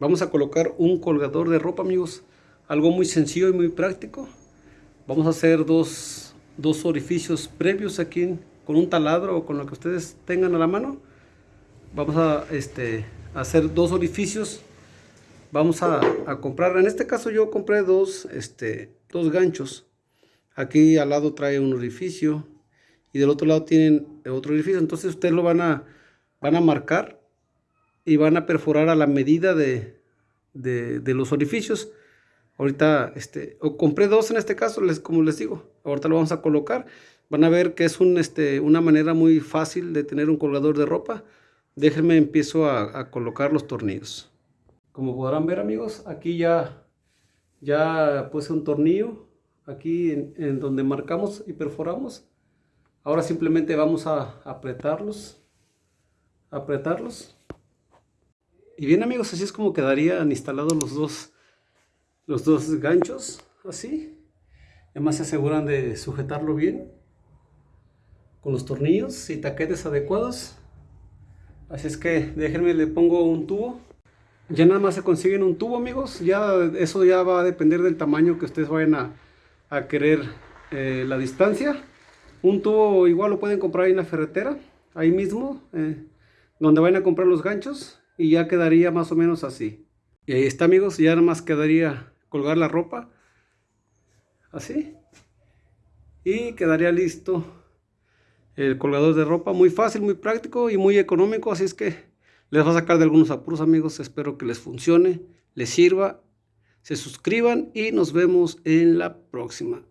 Vamos a colocar un colgador de ropa, amigos. Algo muy sencillo y muy práctico. Vamos a hacer dos, dos orificios previos aquí con un taladro o con lo que ustedes tengan a la mano. Vamos a este, hacer dos orificios. Vamos a, a, comprar, en este caso yo compré dos, este, dos ganchos. Aquí al lado trae un orificio y del otro lado tienen otro orificio. Entonces ustedes lo van a, van a marcar y van a perforar a la medida de, de, los orificios. Ahorita, este, o compré dos en este caso, les, como les digo, ahorita lo vamos a colocar. Van a ver que es un, este, una manera muy fácil de tener un colgador de ropa. Déjenme empiezo a, colocar los tornillos. Como podrán ver amigos, aquí ya, ya puse un tornillo, aquí en, en donde marcamos y perforamos. Ahora simplemente vamos a apretarlos, apretarlos y bien amigos, así es como quedarían instalados los dos, los dos ganchos, así. Además se aseguran de sujetarlo bien con los tornillos y taquetes adecuados. Así es que déjenme, le pongo un tubo. Ya nada más se consiguen un tubo amigos, ya eso ya va a depender del tamaño que ustedes vayan a, querer eh, la distancia. Un tubo igual lo pueden comprar en la ferretera, ahí mismo, eh, donde vayan a comprar los ganchos y ya quedaría más o menos así. Y ahí está amigos, ya nada más quedaría colgar la ropa, así, y quedaría listo el colgador de ropa, muy fácil, muy práctico y muy económico, así es que les va a sacar de algunos apuros amigos, espero que les funcione, les sirva, se suscriban y nos vemos en la próxima.